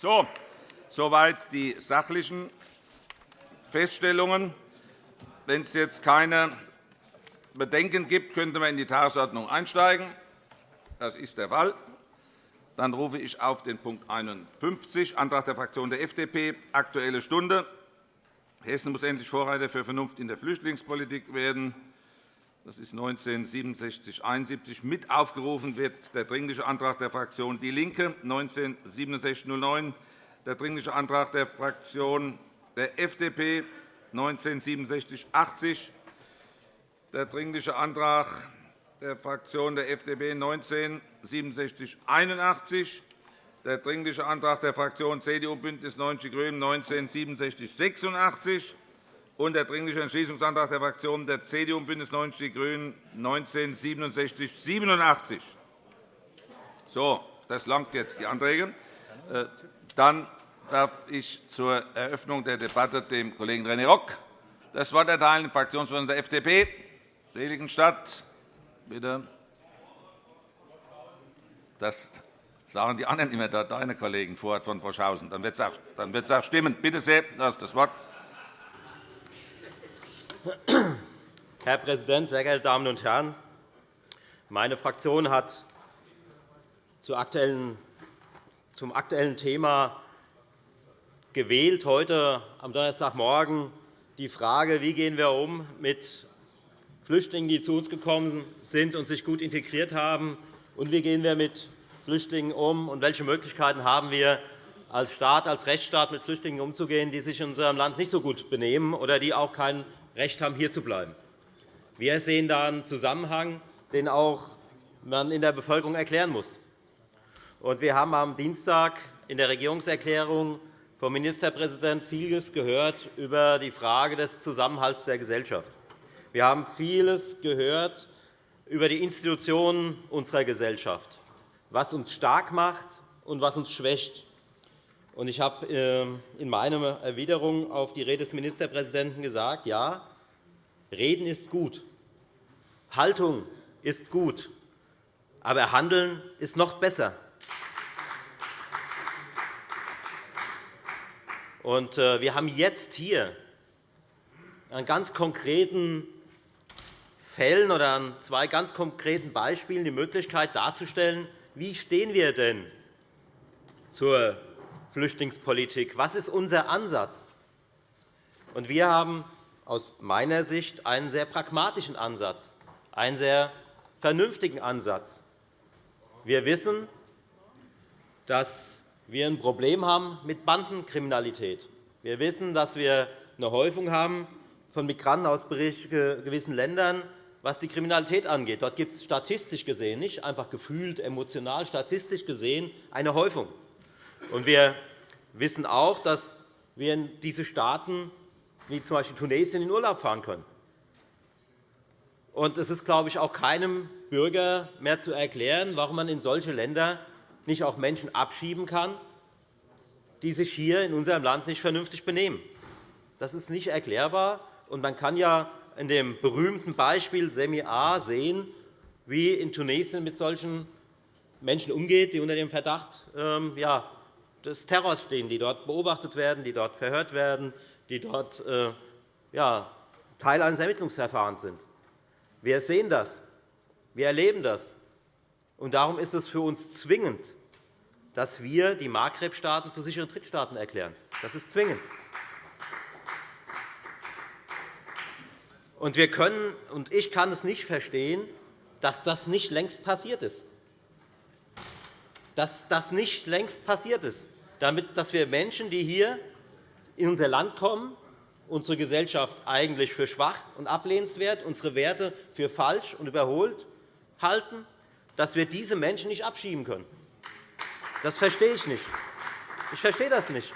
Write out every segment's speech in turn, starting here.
So, soweit die sachlichen Feststellungen. Wenn es jetzt keine Bedenken gibt, könnte man in die Tagesordnung einsteigen. Das ist der Fall. Dann rufe ich auf den Punkt 51, Antrag der Fraktion der FDP, Aktuelle Stunde. Hessen muss endlich Vorreiter für Vernunft in der Flüchtlingspolitik werden. Das ist 196771. Mit aufgerufen wird der Dringliche Antrag der Fraktion DIE LINKE, 196709, der Dringliche Antrag der Fraktion der FDP, 196780, der Dringliche Antrag der Fraktion der FDP 19 6781, der Dringliche Antrag der Fraktionen CDU BÜNDNIS 90 die GRÜNEN 19 6786 und der Dringliche Entschließungsantrag der Fraktionen der CDU und BÜNDNIS 90 die GRÜNEN 19 6787. So, das langt jetzt, die Anträge. Äh, dann darf ich zur Eröffnung der Debatte dem Kollegen René Rock das Wort erteilen, dem Fraktionsvorsitzenden der FDP. Seligenstadt. Bitte. Das sagen die anderen immer, deine Kollegen von Vorschausen. Dann wird es auch stimmen. Bitte sehr, du hast das Wort. Herr Präsident, sehr geehrte Damen und Herren! Meine Fraktion hat zum aktuellen Thema gewählt, heute am Donnerstagmorgen die Frage, wie gehen wir um mit Flüchtlingen, die zu uns gekommen sind und sich gut integriert haben, und wie gehen wir mit Flüchtlingen um, und welche Möglichkeiten haben wir als Staat, als Rechtsstaat mit Flüchtlingen umzugehen, die sich in unserem Land nicht so gut benehmen oder die auch kein Recht haben, hier zu bleiben. Wir sehen da einen Zusammenhang, den auch man in der Bevölkerung erklären muss. Wir haben am Dienstag in der Regierungserklärung vom Ministerpräsidenten vieles gehört über die Frage des Zusammenhalts der Gesellschaft. Wir haben vieles gehört über die Institutionen unserer Gesellschaft, was uns stark macht und was uns schwächt. Ich habe ähm, in meiner Erwiderung auf die Rede des Ministerpräsidenten gesagt, ja, Reden ist gut, Haltung ist gut, aber Handeln ist noch besser. Äh, wir haben jetzt hier einen ganz konkreten Fällen oder an zwei ganz konkreten Beispielen die Möglichkeit darzustellen, wie stehen wir denn zur Flüchtlingspolitik? Was ist unser Ansatz? Wir haben aus meiner Sicht einen sehr pragmatischen Ansatz, einen sehr vernünftigen Ansatz. Wir wissen, dass wir ein Problem haben mit Bandenkriminalität. Wir wissen, dass wir eine Häufung haben von Migranten aus gewissen Ländern, was die Kriminalität angeht. Dort gibt es statistisch gesehen, nicht einfach gefühlt, emotional, statistisch gesehen eine Häufung. Wir wissen auch, dass wir in diese Staaten wie z. B. Tunesien in Urlaub fahren können. es ist, glaube ich, auch keinem Bürger mehr zu erklären, warum man in solche Länder nicht auch Menschen abschieben kann, die sich hier in unserem Land nicht vernünftig benehmen. Das ist nicht erklärbar. man kann ja in dem berühmten Beispiel Semi A sehen, wie in Tunesien mit solchen Menschen umgeht, die unter dem Verdacht ähm, des Terrors stehen, die dort beobachtet werden, die dort verhört werden, die dort äh, Teil eines Ermittlungsverfahrens sind. Wir sehen das. Wir erleben das. darum ist es für uns zwingend, dass wir die Maghreb-Staaten zu sicheren Drittstaaten erklären. Das ist zwingend. Und wir können, und ich kann es nicht verstehen, dass das nicht längst passiert ist. Dass das nicht längst passiert ist, damit, dass wir Menschen, die hier in unser Land kommen, unsere Gesellschaft eigentlich für schwach und ablehnenswert, unsere Werte für falsch und überholt halten, dass wir diese Menschen nicht abschieben können. Das verstehe ich nicht. Ich verstehe das nicht.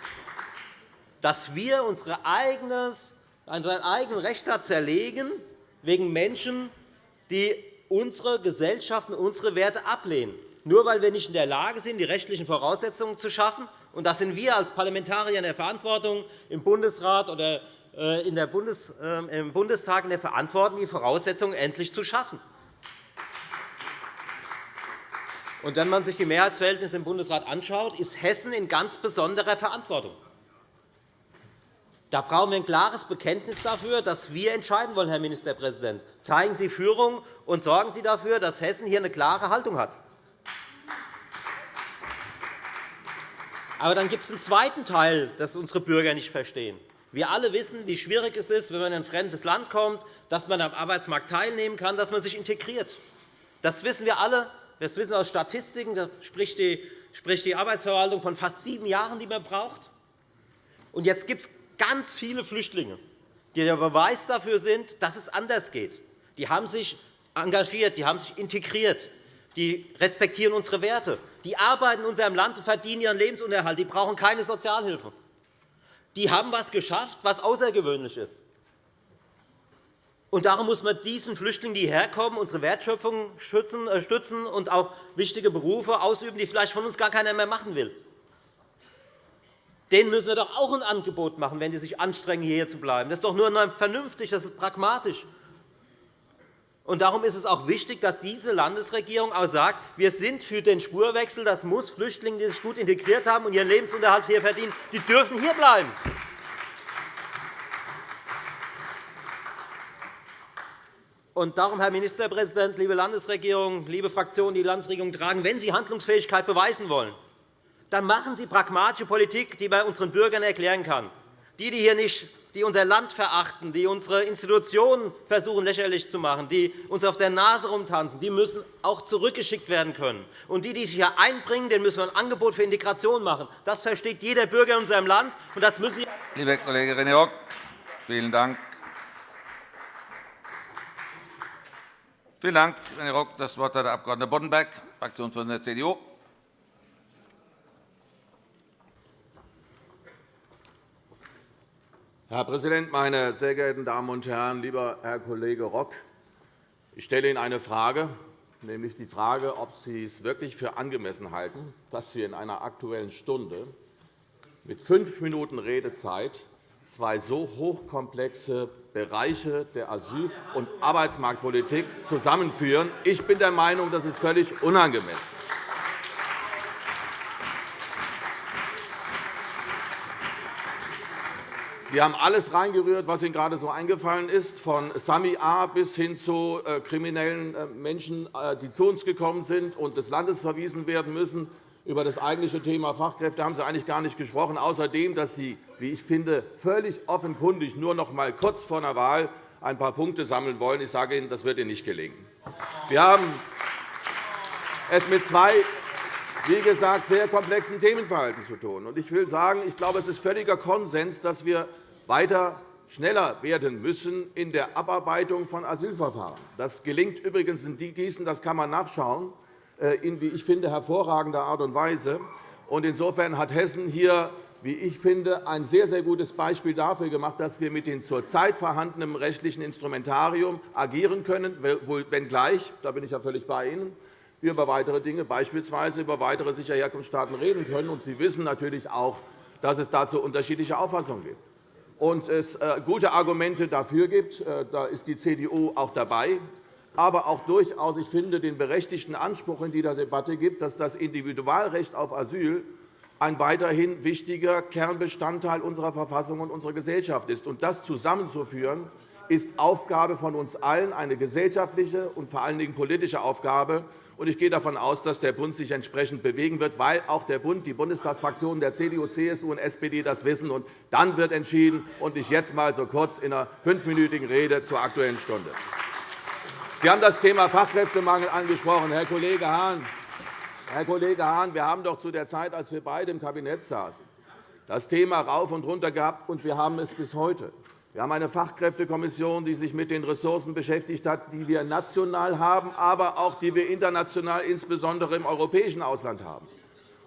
Dass wir unser eigenes seinen eigenen Rechtsstaat zerlegen wegen Menschen, die unsere Gesellschaft und unsere Werte ablehnen, nur weil wir nicht in der Lage sind, die rechtlichen Voraussetzungen zu schaffen. Und das sind wir als Parlamentarier in der Verantwortung im Bundesrat oder äh, in der Bundes, äh, im Bundestag in der Verantwortung, die Voraussetzungen endlich zu schaffen. Und wenn man sich die Mehrheitsverhältnisse im Bundesrat anschaut, ist Hessen in ganz besonderer Verantwortung. Da brauchen wir ein klares Bekenntnis dafür, dass wir entscheiden wollen, Herr Ministerpräsident. Zeigen Sie Führung und sorgen Sie dafür, dass Hessen hier eine klare Haltung hat. Aber dann gibt es einen zweiten Teil, das unsere Bürger nicht verstehen. Wir alle wissen, wie schwierig es ist, wenn man in ein fremdes Land kommt, dass man am Arbeitsmarkt teilnehmen kann, dass man sich integriert. Das wissen wir alle. Das wissen wir aus Statistiken. Da spricht die Arbeitsverwaltung von fast sieben Jahren, die man braucht. Und jetzt gibt es ganz viele Flüchtlinge, die der Beweis dafür sind, dass es anders geht. Die haben sich engagiert, die haben sich integriert, die respektieren unsere Werte, die arbeiten in unserem Land und verdienen ihren Lebensunterhalt, die brauchen keine Sozialhilfe. Die haben etwas geschafft, was außergewöhnlich ist. Und darum muss man diesen Flüchtlingen, die herkommen, unsere Wertschöpfung äh, stützen und auch wichtige Berufe ausüben, die vielleicht von uns gar keiner mehr machen will. Denen müssen wir doch auch ein Angebot machen, wenn sie sich anstrengen, hierher zu bleiben. Das ist doch nur vernünftig, das ist pragmatisch. Und darum ist es auch wichtig, dass diese Landesregierung auch sagt, wir sind für den Spurwechsel. Das muss Flüchtlinge, die sich gut integriert haben und ihren Lebensunterhalt hier verdienen, die dürfen hierbleiben. Und darum, Herr Ministerpräsident, liebe Landesregierung, liebe Fraktionen, die Landesregierung tragen, wenn Sie Handlungsfähigkeit beweisen wollen, dann machen Sie pragmatische Politik, die man unseren Bürgern erklären kann. Die, die hier nicht die unser Land verachten, die unsere Institutionen versuchen lächerlich zu machen, die uns auf der Nase rumtanzen, die müssen auch zurückgeschickt werden können. Und die, die sich hier einbringen, denen müssen wir ein Angebot für Integration machen. Das versteht jeder Bürger in unserem Land. Und das müssen Sie Lieber Kollege René Rock, vielen Dank. Vielen Dank, Herr Rock. Das Wort hat der Abg. Boddenberg, Fraktionsvorsitzender der CDU. Herr Präsident, meine sehr geehrten Damen und Herren! Lieber Herr Kollege Rock, ich stelle Ihnen eine Frage, nämlich die Frage, ob Sie es wirklich für angemessen halten, dass wir in einer Aktuellen Stunde mit fünf Minuten Redezeit zwei so hochkomplexe Bereiche der Asyl- und Arbeitsmarktpolitik zusammenführen. Ich bin der Meinung, das ist völlig unangemessen. Sie haben alles reingerührt, was Ihnen gerade so eingefallen ist, von Sami A. bis hin zu äh, kriminellen äh, Menschen, äh, die zu uns gekommen sind und des Landes verwiesen werden müssen. Über das eigentliche Thema Fachkräfte haben Sie eigentlich gar nicht gesprochen, außerdem, dass Sie, wie ich finde, völlig offenkundig nur noch einmal kurz vor einer Wahl ein paar Punkte sammeln wollen. Ich sage Ihnen, das wird Ihnen nicht gelingen. Wir haben es mit zwei wie gesagt, sehr komplexen Themenverhalten zu tun. Ich will sagen, ich glaube, es ist völliger Konsens, dass wir weiter schneller werden müssen in der Abarbeitung von Asylverfahren. Das gelingt übrigens in Gießen, das kann man nachschauen, äh, in, wie ich finde, hervorragender Art und Weise. Insofern hat Hessen hier wie ich finde, ein sehr, sehr gutes Beispiel dafür gemacht, dass wir mit dem zurzeit vorhandenen rechtlichen Instrumentarium agieren können, wenngleich, da bin ich ja völlig bei Ihnen, wir über weitere Dinge, beispielsweise über weitere sichere Herkunftsstaaten, reden können. Sie wissen natürlich auch, dass es dazu unterschiedliche Auffassungen gibt und es äh, gute Argumente dafür gibt. Äh, da ist die CDU auch dabei. Aber auch durchaus, ich finde, den berechtigten Anspruch in dieser Debatte gibt, dass das Individualrecht auf Asyl ein weiterhin wichtiger Kernbestandteil unserer Verfassung und unserer Gesellschaft ist. Und das zusammenzuführen, ist Aufgabe von uns allen, eine gesellschaftliche und vor allen Dingen politische Aufgabe. Ich gehe davon aus, dass der Bund sich entsprechend bewegen wird, weil auch der Bund, die Bundestagsfraktionen der CDU, CSU und SPD das wissen. Und dann wird entschieden, und nicht jetzt einmal so kurz in einer fünfminütigen Rede zur Aktuellen Stunde. Sie haben das Thema Fachkräftemangel angesprochen, Herr Kollege Hahn. Herr Kollege Hahn, wir haben doch zu der Zeit, als wir beide im Kabinett saßen, das Thema rauf und runter gehabt, und wir haben es bis heute. Wir haben eine Fachkräftekommission, die sich mit den Ressourcen beschäftigt hat, die wir national haben, aber auch die wir international, insbesondere im europäischen Ausland haben.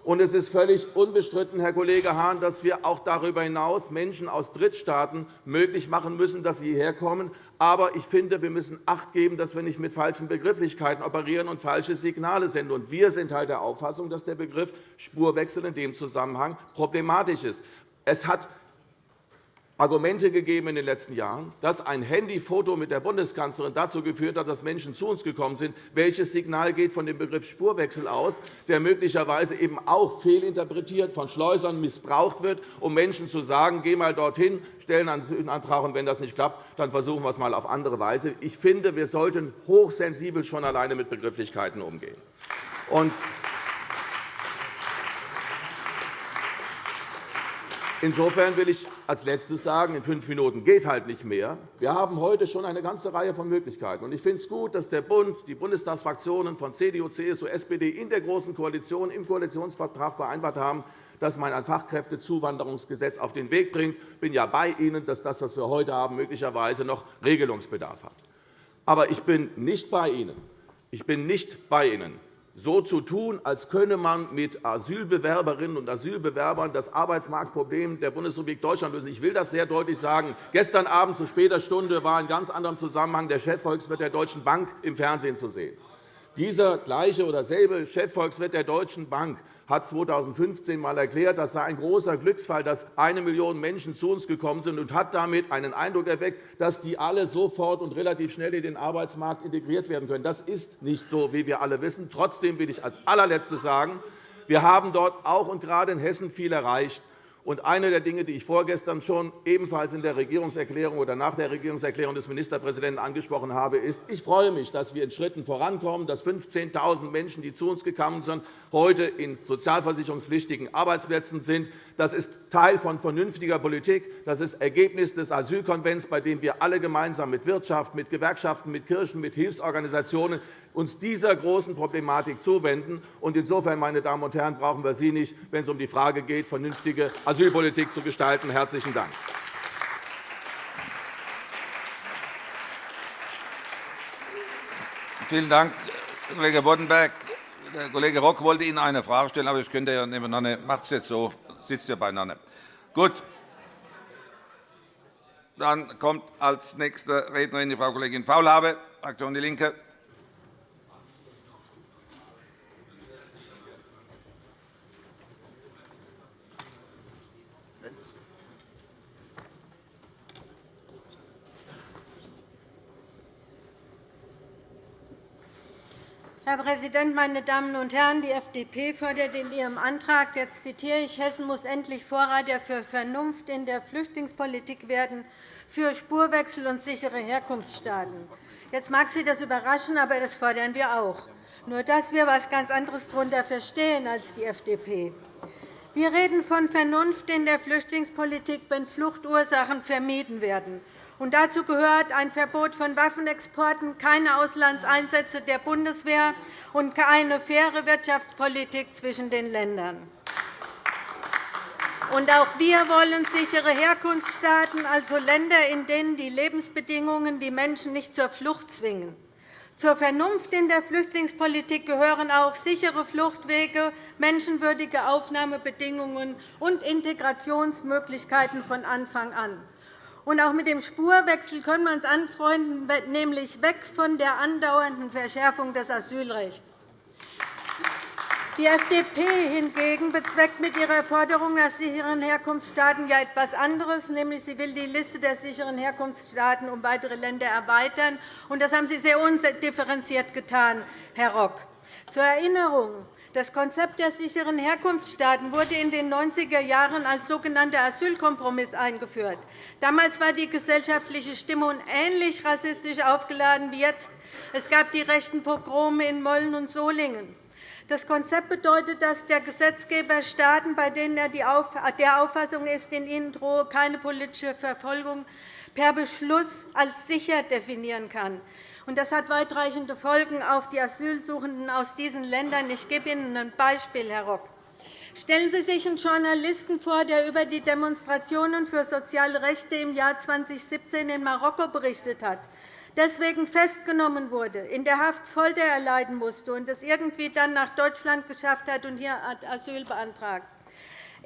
Und es ist völlig unbestritten, Herr Kollege Hahn, dass wir auch darüber hinaus Menschen aus Drittstaaten möglich machen müssen, dass sie hierher kommen. Aber ich finde, wir müssen Acht geben, dass wir nicht mit falschen Begrifflichkeiten operieren und falsche Signale senden. Wir sind halt der Auffassung, dass der Begriff Spurwechsel in dem Zusammenhang problematisch ist. Es hat Argumente gegeben in den letzten Jahren, dass ein Handyfoto mit der Bundeskanzlerin dazu geführt hat, dass Menschen zu uns gekommen sind. Welches Signal geht von dem Begriff Spurwechsel aus, der möglicherweise eben auch fehlinterpretiert von Schleusern missbraucht wird, um Menschen zu sagen, geh mal dorthin, stellen einen Asylantag, und wenn das nicht klappt, dann versuchen wir es einmal auf andere Weise. Ich finde, wir sollten hochsensibel schon alleine mit Begrifflichkeiten umgehen. Insofern will ich als Letztes sagen, in fünf Minuten geht halt nicht mehr. Wir haben heute schon eine ganze Reihe von Möglichkeiten. Ich finde es gut, dass der Bund, die Bundestagsfraktionen von CDU, CSU, SPD in der Großen Koalition im Koalitionsvertrag vereinbart haben, dass man ein Fachkräftezuwanderungsgesetz auf den Weg bringt. Ich bin ja bei Ihnen, dass das, was wir heute haben, möglicherweise noch Regelungsbedarf hat. Aber ich bin nicht bei Ihnen. Ich bin nicht bei Ihnen, so zu tun, als könne man mit Asylbewerberinnen und Asylbewerbern das Arbeitsmarktproblem der Bundesrepublik Deutschland lösen. Ich will das sehr deutlich sagen. Gestern Abend zu später Stunde war in ganz anderem Zusammenhang der Chefvolkswirt der Deutschen Bank im Fernsehen zu sehen. Dieser gleiche oder selbe Chefvolkswirt der Deutschen Bank hat 2015 einmal erklärt, das sei ein großer Glücksfall, dass eine Million Menschen zu uns gekommen sind, und hat damit einen Eindruck erweckt, dass die alle sofort und relativ schnell in den Arbeitsmarkt integriert werden können. Das ist nicht so, wie wir alle wissen. Trotzdem will ich als allerletztes sagen, wir haben dort auch und gerade in Hessen viel erreicht. Und eine der Dinge, die ich vorgestern schon ebenfalls in der Regierungserklärung oder nach der Regierungserklärung des Ministerpräsidenten angesprochen habe, ist, ich freue mich, dass wir in Schritten vorankommen, dass 15.000 Menschen, die zu uns gekommen sind, heute in sozialversicherungspflichtigen Arbeitsplätzen sind. Das ist Teil von vernünftiger Politik. Das ist Ergebnis des Asylkonvents, bei dem wir alle gemeinsam mit Wirtschaft, mit Gewerkschaften, mit Kirchen, mit Hilfsorganisationen uns dieser großen Problematik zuwenden. Insofern, meine Damen und Herren, brauchen wir Sie nicht, wenn es um die Frage geht, vernünftige Asylpolitik zu gestalten. – Herzlichen Dank. Vielen Dank, Kollege Boddenberg. Der Kollege Rock wollte Ihnen eine Frage stellen, aber das könnt ihr ja nebeneinander. Macht es jetzt so, sitzt ihr beieinander. Gut. Dann kommt als nächste Rednerin die Frau Kollegin Faulhaber, Fraktion DIE LINKE. Herr Präsident, meine Damen und Herren! Die FDP fordert in ihrem Antrag, jetzt zitiere ich, Hessen muss endlich Vorreiter für Vernunft in der Flüchtlingspolitik werden, für Spurwechsel und sichere Herkunftsstaaten. Jetzt mag Sie das überraschen, aber das fordern wir auch. Nur dass wir etwas ganz anderes darunter verstehen als die FDP. Wir reden von Vernunft in der Flüchtlingspolitik, wenn Fluchtursachen vermieden werden und dazu gehört ein Verbot von Waffenexporten, keine Auslandseinsätze der Bundeswehr und eine faire Wirtschaftspolitik zwischen den Ländern. Und auch wir wollen sichere Herkunftsstaaten, also Länder, in denen die Lebensbedingungen die Menschen nicht zur Flucht zwingen. Zur Vernunft in der Flüchtlingspolitik gehören auch sichere Fluchtwege, menschenwürdige Aufnahmebedingungen und Integrationsmöglichkeiten von Anfang an. Und auch mit dem Spurwechsel können wir uns anfreunden, nämlich weg von der andauernden Verschärfung des Asylrechts. Die FDP hingegen bezweckt mit ihrer Forderung nach sicheren Herkunftsstaaten ja etwas anderes, nämlich sie will die Liste der sicheren Herkunftsstaaten um weitere Länder erweitern. Das haben Sie sehr undifferenziert getan, Herr Rock. Zur Erinnerung. Das Konzept der sicheren Herkunftsstaaten wurde in den 90er Jahren als sogenannter Asylkompromiss eingeführt. Damals war die gesellschaftliche Stimmung ähnlich rassistisch aufgeladen wie jetzt. Es gab die rechten Pogrome in Mölln und Solingen. Das Konzept bedeutet, dass der Gesetzgeber Staaten, bei denen er der Auffassung ist, in ihnen drohe keine politische Verfolgung, per Beschluss als sicher definieren kann. Das hat weitreichende Folgen auf die Asylsuchenden aus diesen Ländern. Ich gebe Ihnen ein Beispiel, Herr Rock. Stellen Sie sich einen Journalisten vor, der über die Demonstrationen für soziale Rechte im Jahr 2017 in Marokko berichtet hat, deswegen festgenommen wurde, in der Haft Folter erleiden musste und es irgendwie dann nach Deutschland geschafft hat und hier Asyl beantragt.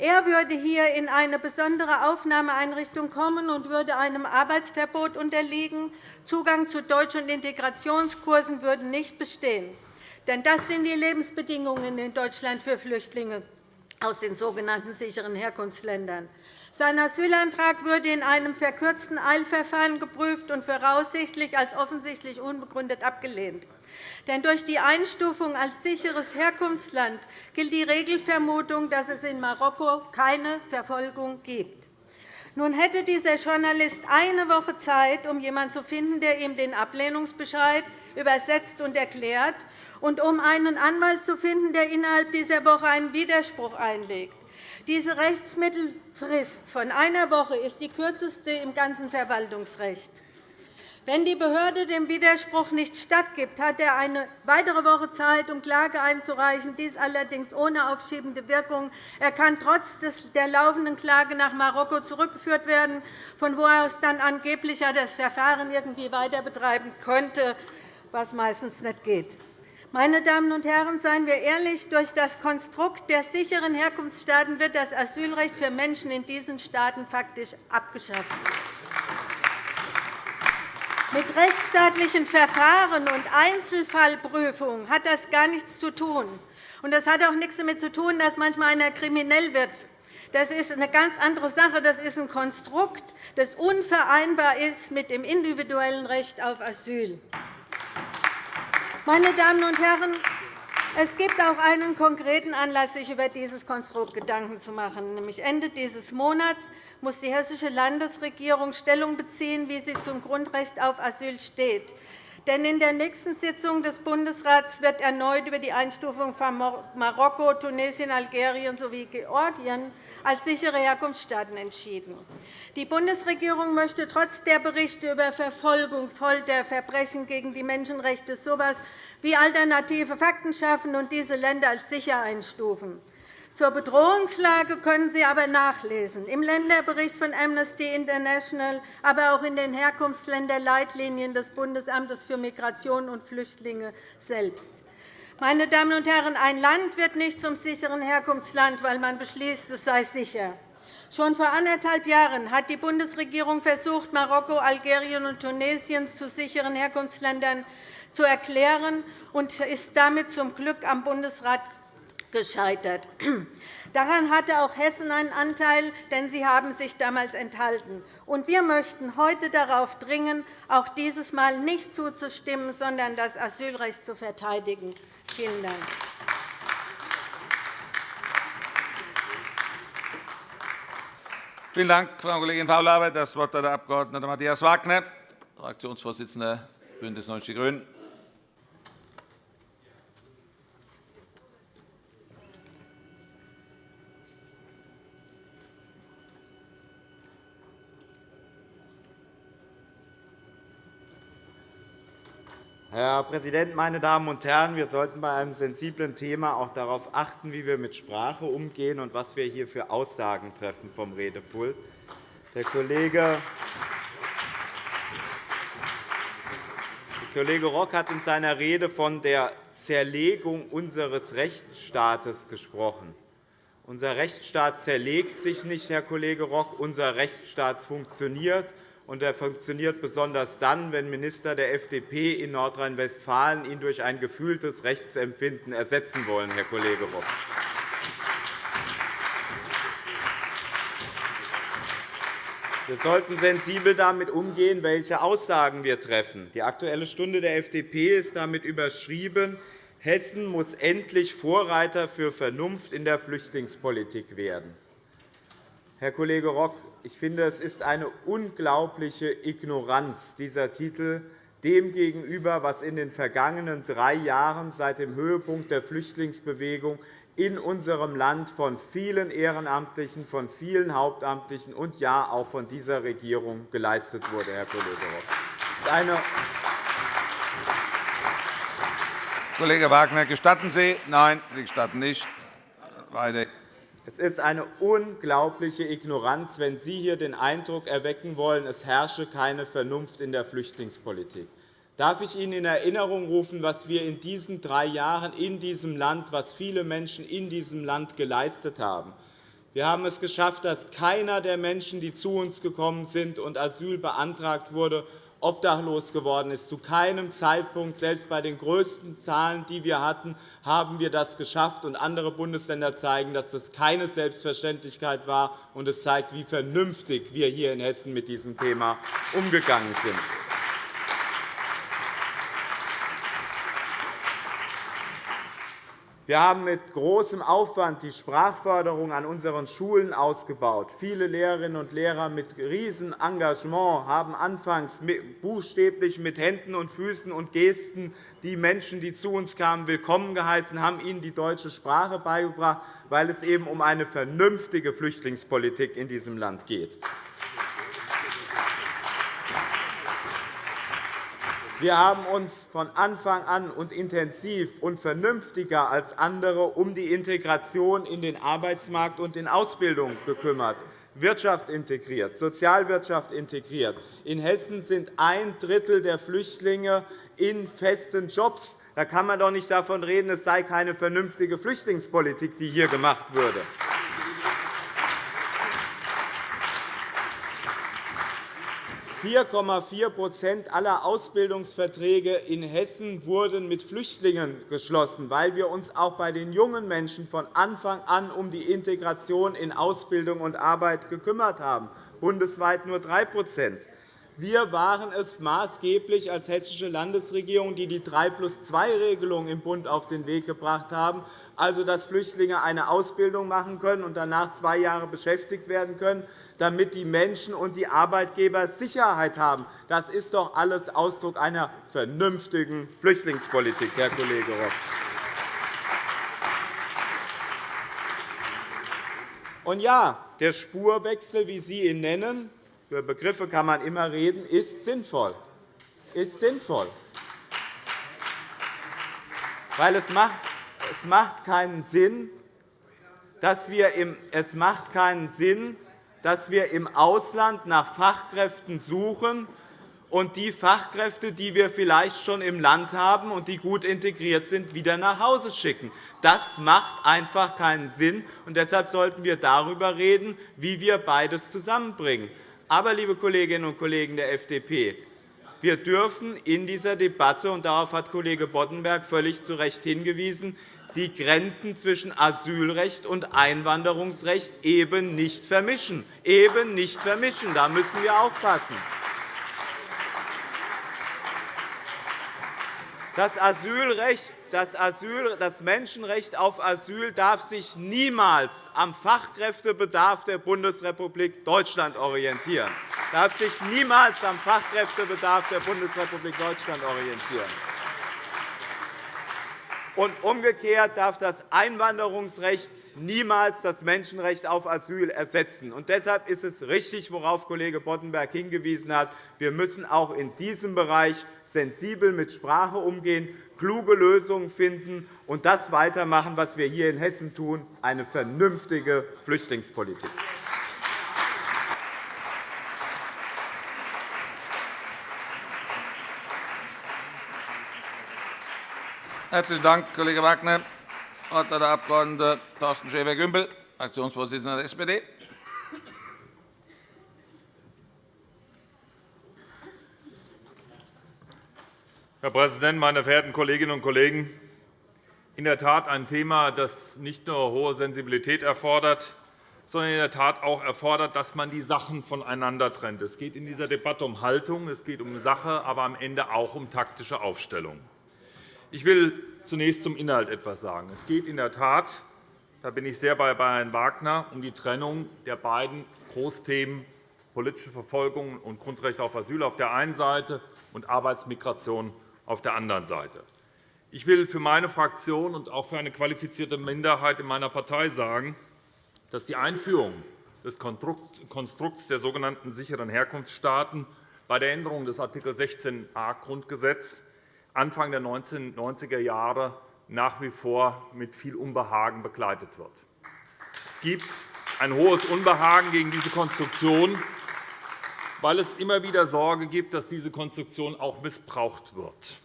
Er würde hier in eine besondere Aufnahmeeinrichtung kommen und würde einem Arbeitsverbot unterliegen. Zugang zu Deutsch- und Integrationskursen würde nicht bestehen. Denn das sind die Lebensbedingungen in Deutschland für Flüchtlinge. Aus den sogenannten sicheren Herkunftsländern. Sein Asylantrag würde in einem verkürzten Eilverfahren geprüft und voraussichtlich als offensichtlich unbegründet abgelehnt. Denn durch die Einstufung als sicheres Herkunftsland gilt die Regelvermutung, dass es in Marokko keine Verfolgung gibt. Nun hätte dieser Journalist eine Woche Zeit, um jemanden zu finden, der ihm den Ablehnungsbescheid übersetzt und erklärt, und um einen Anwalt zu finden, der innerhalb dieser Woche einen Widerspruch einlegt. Diese Rechtsmittelfrist von einer Woche ist die kürzeste im ganzen Verwaltungsrecht. Wenn die Behörde dem Widerspruch nicht stattgibt, hat er eine weitere Woche Zeit, um Klage einzureichen, dies allerdings ohne aufschiebende Wirkung. Er kann trotz der laufenden Klage nach Marokko zurückgeführt werden, von wo aus dann angeblich das Verfahren irgendwie weiter betreiben könnte, was meistens nicht geht. Meine Damen und Herren, seien wir ehrlich, durch das Konstrukt der sicheren Herkunftsstaaten wird das Asylrecht für Menschen in diesen Staaten faktisch abgeschafft. Mit rechtsstaatlichen Verfahren und Einzelfallprüfungen hat das gar nichts zu tun. Das hat auch nichts damit zu tun, dass manchmal einer kriminell wird. Das ist eine ganz andere Sache. Das ist ein Konstrukt, das unvereinbar ist mit dem individuellen Recht auf Asyl. Meine Damen und Herren, es gibt auch einen konkreten Anlass, sich über dieses Konstrukt Gedanken zu machen. Nämlich Ende dieses Monats muss die Hessische Landesregierung Stellung beziehen, wie sie zum Grundrecht auf Asyl steht. Denn in der nächsten Sitzung des Bundesrats wird erneut über die Einstufung von Marokko, Tunesien, Algerien sowie Georgien als sichere Herkunftsstaaten entschieden. Die Bundesregierung möchte trotz der Berichte über Verfolgung, Folter, Verbrechen gegen die Menschenrechte so etwas wie alternative Fakten schaffen und diese Länder als sicher einstufen. Zur Bedrohungslage können Sie aber nachlesen im Länderbericht von Amnesty International, aber auch in den Herkunftsländerleitlinien des Bundesamtes für Migration und Flüchtlinge selbst. Meine Damen und Herren, ein Land wird nicht zum sicheren Herkunftsland, weil man beschließt, es sei sicher. Schon vor anderthalb Jahren hat die Bundesregierung versucht, Marokko, Algerien und Tunesien zu sicheren Herkunftsländern zu erklären und ist damit zum Glück am Bundesrat gescheitert. Daran hatte auch Hessen einen Anteil, denn Sie haben sich damals enthalten. Wir möchten heute darauf dringen, auch dieses Mal nicht zuzustimmen, sondern das Asylrecht zu verteidigen. Vielen Dank. Vielen Dank, Frau Kollegin Faulhaber. Das Wort hat der Abg. Matthias Wagner, Fraktionsvorsitzender BÜNDNIS 90 die GRÜNEN. Herr Präsident, meine Damen und Herren! Wir sollten bei einem sensiblen Thema auch darauf achten, wie wir mit Sprache umgehen und was wir hier für Aussagen treffen vom Redepult. Der Kollege Kollege Rock hat in seiner Rede von der Zerlegung unseres Rechtsstaates gesprochen. Unser Rechtsstaat zerlegt sich nicht, Herr Kollege Rock. Unser Rechtsstaat funktioniert und er funktioniert besonders dann, wenn Minister der FDP in Nordrhein-Westfalen ihn durch ein gefühltes Rechtsempfinden ersetzen wollen, Herr Kollege Rock. Wir sollten sensibel damit umgehen, welche Aussagen wir treffen. Die Aktuelle Stunde der FDP ist damit überschrieben, Hessen muss endlich Vorreiter für Vernunft in der Flüchtlingspolitik werden. Herr Kollege Rock, ich finde, es ist eine unglaubliche Ignoranz dieser Titel dem gegenüber, was in den vergangenen drei Jahren seit dem Höhepunkt der Flüchtlingsbewegung in unserem Land von vielen Ehrenamtlichen, von vielen Hauptamtlichen und ja auch von dieser Regierung geleistet wurde, Herr Kollege Rock. Kollege Wagner, gestatten Sie? Nein, Sie gestatten nicht. Weiter. Es ist eine unglaubliche Ignoranz, wenn Sie hier den Eindruck erwecken wollen, es herrsche keine Vernunft in der Flüchtlingspolitik. Darf ich Ihnen in Erinnerung rufen, was wir in diesen drei Jahren in diesem Land, was viele Menschen in diesem Land geleistet haben? Wir haben es geschafft, dass keiner der Menschen, die zu uns gekommen sind und Asyl beantragt wurde, obdachlos geworden ist. Zu keinem Zeitpunkt, selbst bei den größten Zahlen, die wir hatten, haben wir das geschafft. Andere Bundesländer zeigen, dass das keine Selbstverständlichkeit war. Und es zeigt, wie vernünftig wir hier in Hessen mit diesem Thema umgegangen sind. Wir haben mit großem Aufwand die Sprachförderung an unseren Schulen ausgebaut. Viele Lehrerinnen und Lehrer mit riesigem Engagement haben anfangs buchstäblich mit Händen und Füßen und Gesten die Menschen, die zu uns kamen, willkommen geheißen, haben ihnen die deutsche Sprache beigebracht, weil es eben um eine vernünftige Flüchtlingspolitik in diesem Land geht. Wir haben uns von Anfang an und intensiv und vernünftiger als andere um die Integration in den Arbeitsmarkt und in Ausbildung gekümmert, Wirtschaft integriert, Sozialwirtschaft integriert. In Hessen sind ein Drittel der Flüchtlinge in festen Jobs. Da kann man doch nicht davon reden, es sei keine vernünftige Flüchtlingspolitik, die hier gemacht würde. 4,4% aller Ausbildungsverträge in Hessen wurden mit Flüchtlingen geschlossen, weil wir uns auch bei den jungen Menschen von Anfang an um die Integration in Ausbildung und Arbeit gekümmert haben, bundesweit nur 3 wir waren es maßgeblich als Hessische Landesregierung, die die 3-plus-2-Regelung im Bund auf den Weg gebracht haben, also dass Flüchtlinge eine Ausbildung machen können und danach zwei Jahre beschäftigt werden können, damit die Menschen und die Arbeitgeber Sicherheit haben. Das ist doch alles Ausdruck einer vernünftigen Flüchtlingspolitik, Herr Kollege Rock. Und ja, der Spurwechsel, wie Sie ihn nennen, über Begriffe kann man immer reden, ist sinnvoll. Ist sinnvoll. Weil es macht, es macht keinen Sinn, dass wir im, es macht keinen Sinn, dass wir im Ausland nach Fachkräften suchen und die Fachkräfte, die wir vielleicht schon im Land haben und die gut integriert sind, wieder nach Hause schicken. Das macht einfach keinen Sinn. und Deshalb sollten wir darüber reden, wie wir beides zusammenbringen. Aber, liebe Kolleginnen und Kollegen der FDP, wir dürfen in dieser Debatte, und darauf hat Kollege Boddenberg völlig zu Recht hingewiesen, die Grenzen zwischen Asylrecht und Einwanderungsrecht eben nicht vermischen. Eben nicht vermischen. Da müssen wir aufpassen. Das Asylrecht das, Menschenrecht auf Asyl darf sich niemals am Fachkräftebedarf der Bundesrepublik Deutschland orientieren. darf sich niemals am Fachkräftebedarf der Bundesrepublik Deutschland orientieren. Und umgekehrt darf das Einwanderungsrecht niemals das Menschenrecht auf Asyl ersetzen. Und deshalb ist es richtig, worauf Kollege Boddenberg hingewiesen hat. Wir müssen auch in diesem Bereich sensibel mit Sprache umgehen, kluge Lösungen finden und das weitermachen, was wir hier in Hessen tun, eine vernünftige Flüchtlingspolitik. Herzlichen Dank, Kollege Wagner. Das Wort hat der Abg. Thorsten Schäfer-Gümbel, Fraktionsvorsitzender der SPD. Herr Präsident, meine verehrten Kolleginnen und Kollegen! In der Tat ein Thema, das nicht nur hohe Sensibilität erfordert, sondern in der Tat auch erfordert, dass man die Sachen voneinander trennt. Es geht in dieser Debatte um Haltung, es geht um Sache, aber am Ende auch um taktische Aufstellung. Ich will zunächst zum Inhalt etwas sagen. Es geht in der Tat, da bin ich sehr bei Herrn Wagner, um die Trennung der beiden Großthemen politische Verfolgung und Grundrechte auf Asyl auf der einen Seite und Arbeitsmigration auf der anderen Seite. Ich will für meine Fraktion und auch für eine qualifizierte Minderheit in meiner Partei sagen, dass die Einführung des Konstrukts der sogenannten sicheren Herkunftsstaaten bei der Änderung des Art. 16a Grundgesetz Anfang der 1990er Jahre nach wie vor mit viel Unbehagen begleitet wird. Es gibt ein hohes Unbehagen gegen diese Konstruktion, weil es immer wieder Sorge gibt, dass diese Konstruktion auch missbraucht wird.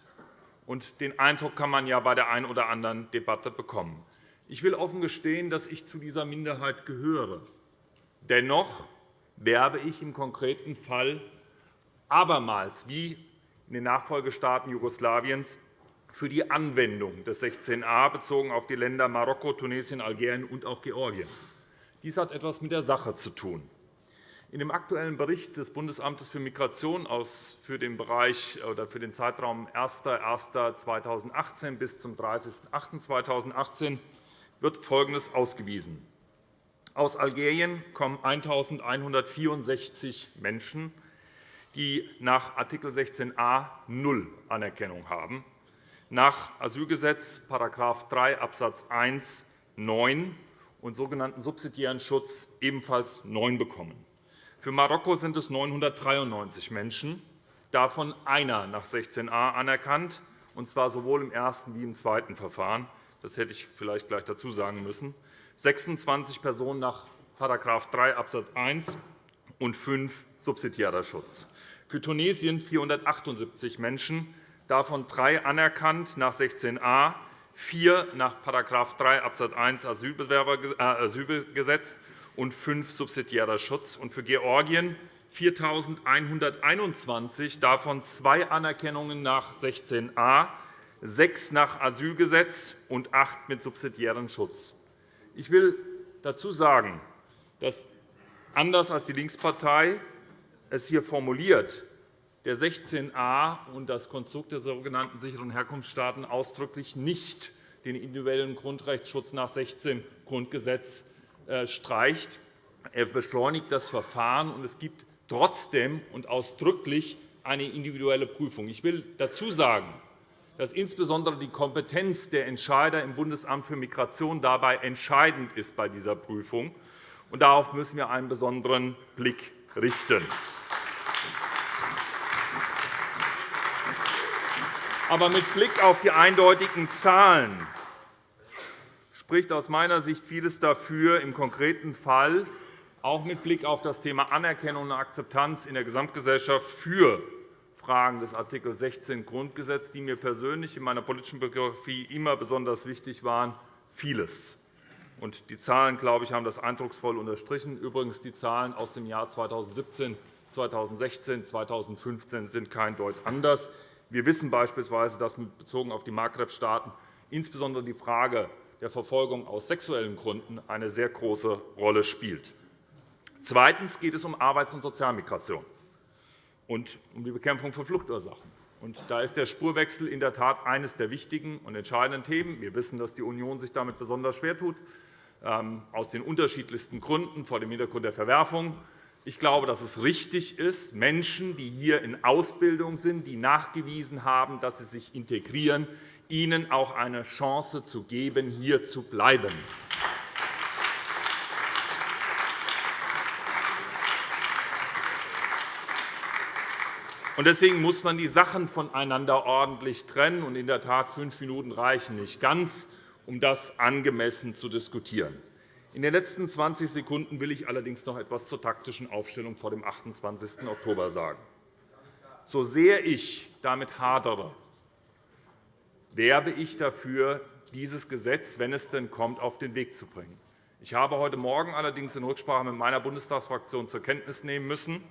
Und den Eindruck kann man ja bei der einen oder anderen Debatte bekommen. Ich will offen gestehen, dass ich zu dieser Minderheit gehöre. Dennoch werbe ich im konkreten Fall abermals wie in den Nachfolgestaaten Jugoslawiens für die Anwendung des 16a bezogen auf die Länder Marokko, Tunesien, Algerien und auch Georgien. Dies hat etwas mit der Sache zu tun. In dem Aktuellen Bericht des Bundesamtes für Migration für den, Bereich, oder für den Zeitraum 01.01.2018 bis zum 30.08.2018 wird Folgendes ausgewiesen. Aus Algerien kommen 1.164 Menschen, die nach Art. 16a null Anerkennung haben, nach Asylgesetz § 3 Abs. 1 9 und sogenannten subsidiären Schutz ebenfalls 9 bekommen. Für Marokko sind es 993 Menschen, davon einer nach 16a anerkannt, und zwar sowohl im ersten wie im zweiten Verfahren. Das hätte ich vielleicht gleich dazu sagen müssen. 26 Personen nach § 3 Abs. 1 und 5 subsidiärer Schutz. Für Tunesien 478 Menschen, davon drei anerkannt nach 16a, vier nach § 3 Abs. 1 Asylgesetz und fünf subsidiärer Schutz, und für Georgien 4.121, davon zwei Anerkennungen nach 16a, sechs nach Asylgesetz und acht mit subsidiärem Schutz. Ich will dazu sagen, dass anders als die Linkspartei es hier formuliert, der 16a und das Konstrukt der sogenannten sicheren Herkunftsstaaten ausdrücklich nicht den individuellen Grundrechtsschutz nach 16 Grundgesetz streicht. Er beschleunigt das Verfahren, und es gibt trotzdem und ausdrücklich eine individuelle Prüfung. Ich will dazu sagen, dass insbesondere die Kompetenz der Entscheider im Bundesamt für Migration dabei entscheidend ist bei dieser Prüfung. Und darauf müssen wir einen besonderen Blick richten. Aber mit Blick auf die eindeutigen Zahlen spricht aus meiner Sicht vieles dafür, im konkreten Fall auch mit Blick auf das Thema Anerkennung und Akzeptanz in der Gesamtgesellschaft für Fragen des Art. 16 Grundgesetz, die mir persönlich in meiner politischen Biografie immer besonders wichtig waren, vieles. Die Zahlen, glaube ich, haben das eindrucksvoll unterstrichen. Übrigens, die Zahlen aus dem Jahr 2017, 2016, 2015 sind kein Deut anders. Wir wissen beispielsweise, dass bezogen auf die Maghreb-Staaten insbesondere die Frage der Verfolgung aus sexuellen Gründen eine sehr große Rolle spielt. Zweitens geht es um Arbeits- und Sozialmigration und um die Bekämpfung von Fluchtursachen. Da ist der Spurwechsel in der Tat eines der wichtigen und entscheidenden Themen. Wir wissen, dass die Union sich damit besonders schwer tut, ähm, aus den unterschiedlichsten Gründen, vor dem Hintergrund der Verwerfung. Ich glaube, dass es richtig ist, Menschen, die hier in Ausbildung sind, die nachgewiesen haben, dass sie sich integrieren, ihnen auch eine Chance zu geben, hier zu bleiben. Deswegen muss man die Sachen voneinander ordentlich trennen. in der Tat, fünf Minuten reichen nicht ganz, um das angemessen zu diskutieren. In den letzten 20 Sekunden will ich allerdings noch etwas zur taktischen Aufstellung vor dem 28. Oktober sagen. So sehr ich damit hadere, werbe ich dafür, dieses Gesetz, wenn es denn kommt, auf den Weg zu bringen. Ich habe heute Morgen allerdings in Rücksprache mit meiner Bundestagsfraktion zur Kenntnis nehmen müssen,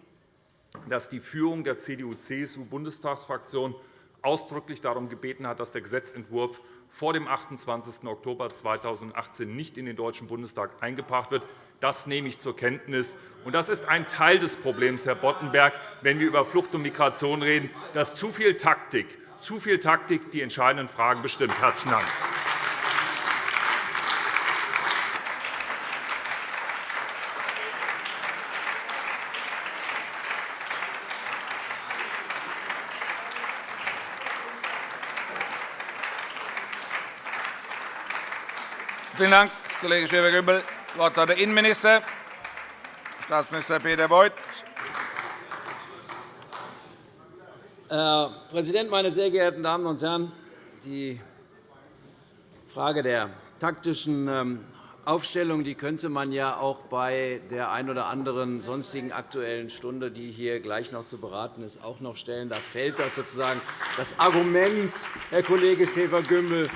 dass die Führung der CDU-CSU-Bundestagsfraktion ausdrücklich darum gebeten hat, dass der Gesetzentwurf vor dem 28. Oktober 2018 nicht in den Deutschen Bundestag eingebracht wird. Das nehme ich zur Kenntnis. Das ist ein Teil des Problems, Herr Boddenberg, wenn wir über Flucht und Migration reden, dass zu viel Taktik zu viel Taktik die entscheidenden Fragen bestimmt. – Herzlichen Dank. Vielen Dank, Kollege Schäfer-Gümbel. Das Wort hat der Innenminister, Staatsminister Peter Beuth. Herr Präsident, meine sehr geehrten Damen und Herren! Die Frage der taktischen ähm, Aufstellung die könnte man ja auch bei der einen oder anderen sonstigen Aktuellen Stunde, die hier gleich noch zu beraten ist, auch noch stellen. Da fällt das sozusagen das Argument, Herr Kollege Schäfer-Gümbel,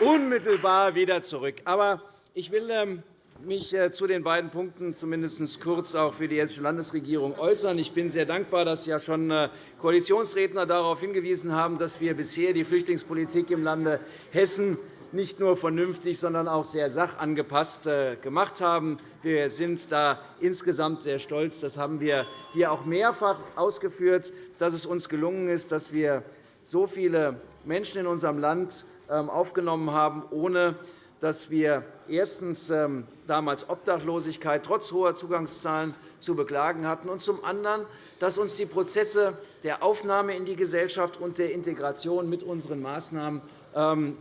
unmittelbar wieder zurück. Aber ich will ähm, mich äh, zu den beiden Punkten zumindest kurz auch für die Hessische Landesregierung äußern. Ich bin sehr dankbar, dass ja schon äh, Koalitionsredner darauf hingewiesen haben, dass wir bisher die Flüchtlingspolitik im Lande Hessen nicht nur vernünftig, sondern auch sehr sachangepasst äh, gemacht haben. Wir sind da insgesamt sehr stolz. Das haben wir hier auch mehrfach ausgeführt, dass es uns gelungen ist, dass wir so viele Menschen in unserem Land ähm, aufgenommen haben, ohne dass wir erstens ähm, damals Obdachlosigkeit trotz hoher Zugangszahlen zu beklagen hatten, und zum anderen, dass uns die Prozesse der Aufnahme in die Gesellschaft und der Integration mit unseren Maßnahmen ähm,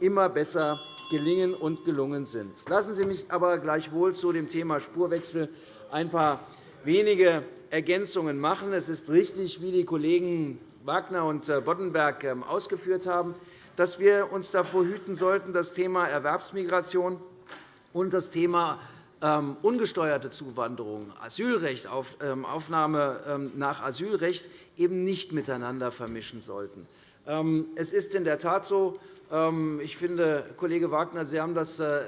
immer besser gelingen und gelungen sind. Lassen Sie mich aber gleichwohl zu dem Thema Spurwechsel ein paar wenige Ergänzungen machen. Es ist richtig, wie die Kollegen Wagner und äh, Boddenberg ähm, ausgeführt haben, dass wir uns davor hüten sollten, das Thema Erwerbsmigration und das Thema ähm, ungesteuerte Zuwanderung, Asylrecht, ähm, Aufnahme ähm, nach Asylrecht eben nicht miteinander vermischen sollten. Es ist in der Tat so, ich finde, Kollege Wagner, Sie haben das äh,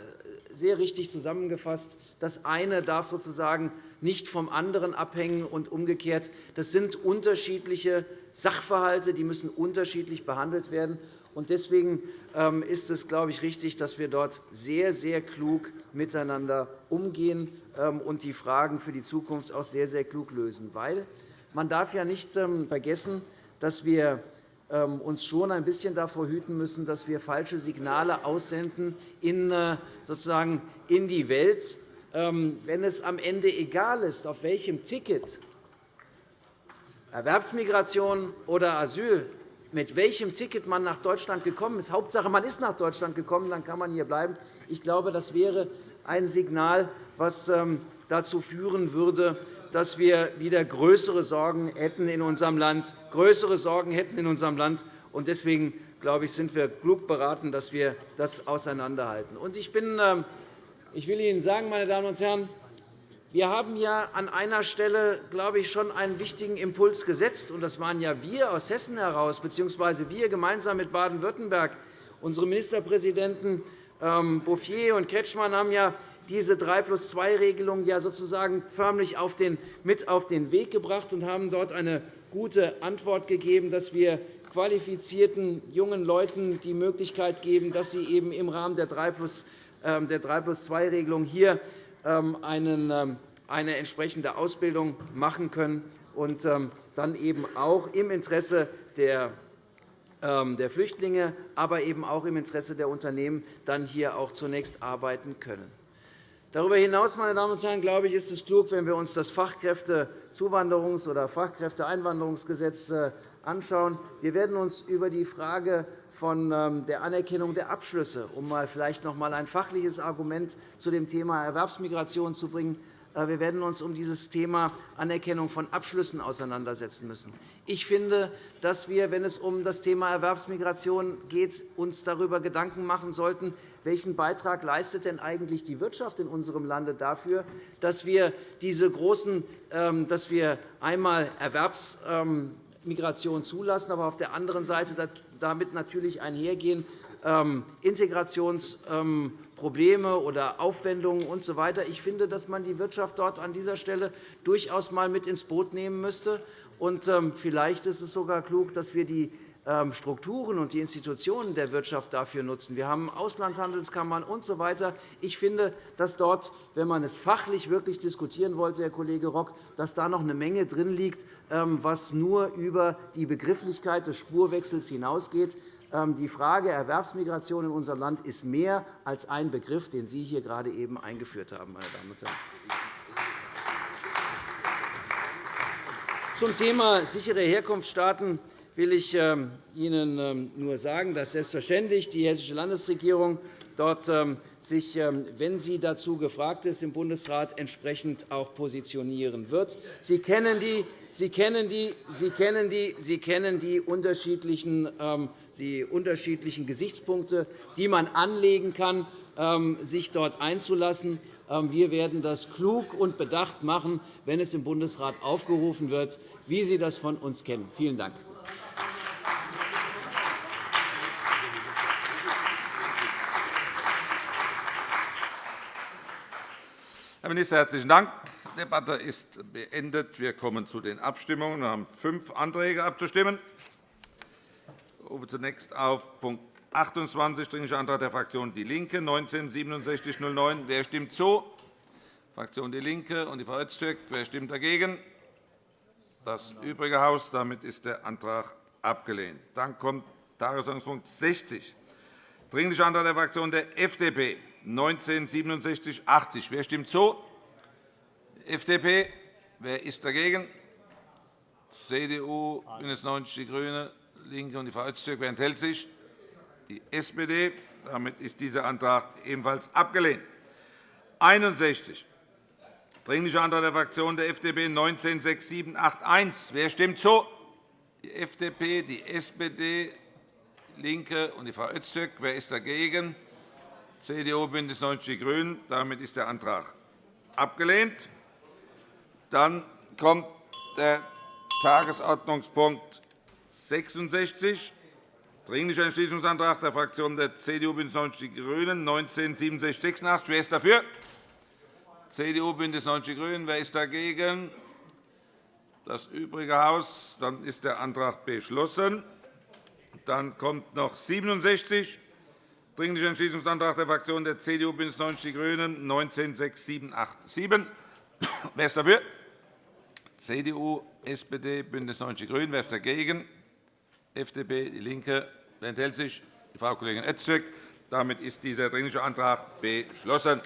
sehr richtig zusammengefasst. Das eine darf sozusagen nicht vom anderen abhängen und umgekehrt. Das sind unterschiedliche Sachverhalte, die müssen unterschiedlich behandelt werden. Deswegen ähm, ist es, glaube ich, richtig, dass wir dort sehr, sehr klug miteinander umgehen ähm, und die Fragen für die Zukunft auch sehr, sehr klug lösen. Weil man darf ja nicht ähm, vergessen, dass wir uns schon ein bisschen davor hüten müssen, dass wir falsche Signale aussenden in, äh, sozusagen in die Welt, wenn es am Ende egal ist, auf welchem Ticket Erwerbsmigration oder Asyl mit welchem Ticket man nach Deutschland gekommen ist. Hauptsache, man ist nach Deutschland gekommen, dann kann man hier bleiben. Ich glaube, das wäre ein Signal, das ähm, dazu führen würde, dass wir wieder größere Sorgen hätten in unserem Land, größere Sorgen hätten in unserem Land. Deswegen glaube ich, sind wir klug beraten, dass wir das auseinanderhalten. Ich, bin, ähm, ich will Ihnen sagen, meine Damen und Herren, wir haben ja an einer Stelle, glaube ich, schon einen wichtigen Impuls gesetzt. und Das waren ja wir aus Hessen heraus, bzw. wir gemeinsam mit Baden-Württemberg. Unsere Ministerpräsidenten ähm, Bouffier und Kretschmann haben ja diese 3 plus 2 Regelung ja sozusagen förmlich mit auf den Weg gebracht und haben dort eine gute Antwort gegeben, dass wir qualifizierten jungen Leuten die Möglichkeit geben, dass sie eben im Rahmen der 3 plus 2 ähm, Regelung hier eine entsprechende Ausbildung machen können und ähm, dann eben auch im Interesse der der Flüchtlinge, aber eben auch im Interesse der Unternehmen dann hier auch zunächst arbeiten können. Darüber hinaus, meine Damen und Herren, glaube ich, ist es klug, wenn wir uns das Fachkräftezuwanderungs- oder Fachkräfteeinwanderungsgesetz äh, anschauen. Wir werden uns über die Frage von ähm, der Anerkennung der Abschlüsse, um vielleicht noch einmal ein fachliches Argument zu dem Thema Erwerbsmigration zu bringen, äh, wir werden uns um dieses Thema Anerkennung von Abschlüssen auseinandersetzen müssen. Ich finde, dass wir, wenn es um das Thema Erwerbsmigration geht, uns darüber Gedanken machen sollten, welchen Beitrag leistet denn eigentlich die Wirtschaft in unserem Lande dafür, dass wir diese großen, ähm, dass wir einmal Erwerbsmigration zulassen, aber auf der anderen Seite damit natürlich einhergehen ähm, Integrationsprobleme oder Aufwendungen usw. So ich finde, dass man die Wirtschaft dort an dieser Stelle durchaus einmal mit ins Boot nehmen müsste. Ähm, vielleicht ist es sogar klug, dass wir die ähm, Strukturen und die Institutionen der Wirtschaft dafür nutzen. Wir haben Auslandshandelskammern usw. So ich finde, dass dort, wenn man es fachlich wirklich diskutieren wollte, Herr Kollege Rock, dass da noch eine Menge drin liegt, was nur über die Begrifflichkeit des Spurwechsels hinausgeht. Ähm, die Frage Erwerbsmigration in unserem Land ist mehr als ein Begriff, den Sie hier gerade eben eingeführt haben. Meine Damen und Herren. Zum Thema sichere Herkunftsstaaten will ich ähm, Ihnen ähm, nur sagen, dass selbstverständlich die Hessische Landesregierung dort sich, wenn sie dazu gefragt ist, im Bundesrat entsprechend auch positionieren wird. Sie kennen die, sie kennen die, sie kennen die, sie kennen die unterschiedlichen die unterschiedlichen Gesichtspunkte, die man anlegen kann, ähm, sich dort einzulassen. Ähm, wir werden das klug und bedacht machen, wenn es im Bundesrat aufgerufen wird, wie Sie das von uns kennen. Vielen Dank. Herr Minister, herzlichen Dank. Die Debatte ist beendet. Wir kommen zu den Abstimmungen. Wir haben fünf Anträge abzustimmen. Ich rufe zunächst auf Punkt 28, Dringlicher Antrag der Fraktion DIE LINKE, 19-6709. Wer stimmt zu? Fraktion DIE LINKE und die Frau Öztürk. Wer stimmt dagegen? Das übrige Haus. Damit ist der Antrag abgelehnt. Dann kommt Tagesordnungspunkt 60, Dringlicher Antrag der Fraktion der FDP, 196780. Wer stimmt zu? FDP. Wer ist dagegen? CDU, BÜNDNIS 90 die GRÜNEN, LINKE und die Öztürk. Wer enthält sich? Die SPD. Damit ist dieser Antrag ebenfalls abgelehnt. 61. Dringlicher Antrag der Fraktion der FDP 196781. Wer stimmt zu? Die FDP, die SPD, DIE LINKE und die Frau Öztürk. Wer ist dagegen? CDU, BÜNDNIS 90 die GRÜNEN. Damit ist der Antrag abgelehnt. Dann kommt der Tagesordnungspunkt 66, Dringlicher Entschließungsantrag der Fraktionen der CDU, BÜNDNIS 90 die GRÜNEN 19 87 Wer ist dafür? CDU, BÜNDNIS 90 die GRÜNEN. Wer ist dagegen? Das übrige Haus. Dann ist der Antrag beschlossen. Dann kommt noch 67, Dringlicher Entschließungsantrag der Fraktionen der CDU, BÜNDNIS 90 die GRÜNEN 19 6787. Wer ist dafür? CDU, SPD, BÜNDNIS 90 die GRÜNEN. Wer ist dagegen? FDP, DIE LINKE. Wer enthält sich? Frau Kollegin Öztürk. Damit ist dieser Dringliche Antrag beschlossen.